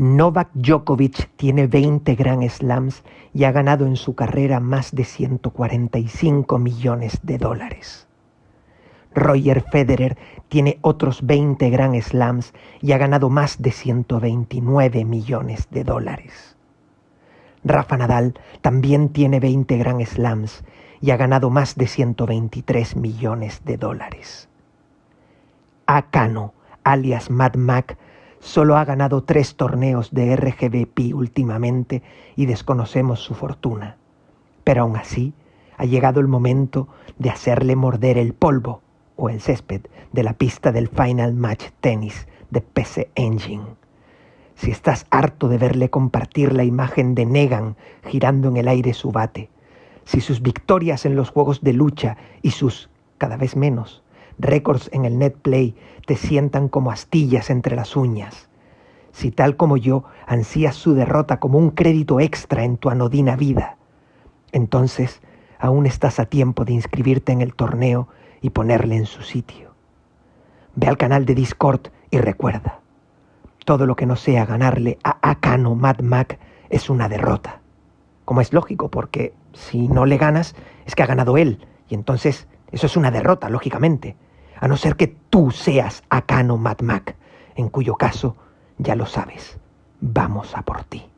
Novak Djokovic tiene 20 Grand Slams y ha ganado en su carrera más de 145 millones de dólares. Roger Federer tiene otros 20 Grand Slams y ha ganado más de 129 millones de dólares. Rafa Nadal también tiene 20 Grand Slams y ha ganado más de 123 millones de dólares. Akano, alias Mad Mac, solo ha ganado tres torneos de RGBP últimamente y desconocemos su fortuna. Pero aún así, ha llegado el momento de hacerle morder el polvo o el césped de la pista del Final Match Tennis de PC Engine. Si estás harto de verle compartir la imagen de Negan girando en el aire su bate, si sus victorias en los juegos de lucha y sus, cada vez menos, récords en el net play te sientan como astillas entre las uñas. Si tal como yo ansías su derrota como un crédito extra en tu anodina vida, entonces aún estás a tiempo de inscribirte en el torneo y ponerle en su sitio. Ve al canal de Discord y recuerda, todo lo que no sea ganarle a Akano Mad Mac es una derrota. Como es lógico, porque si no le ganas, es que ha ganado él, y entonces eso es una derrota, lógicamente a no ser que tú seas Akano Mac, en cuyo caso, ya lo sabes, vamos a por ti.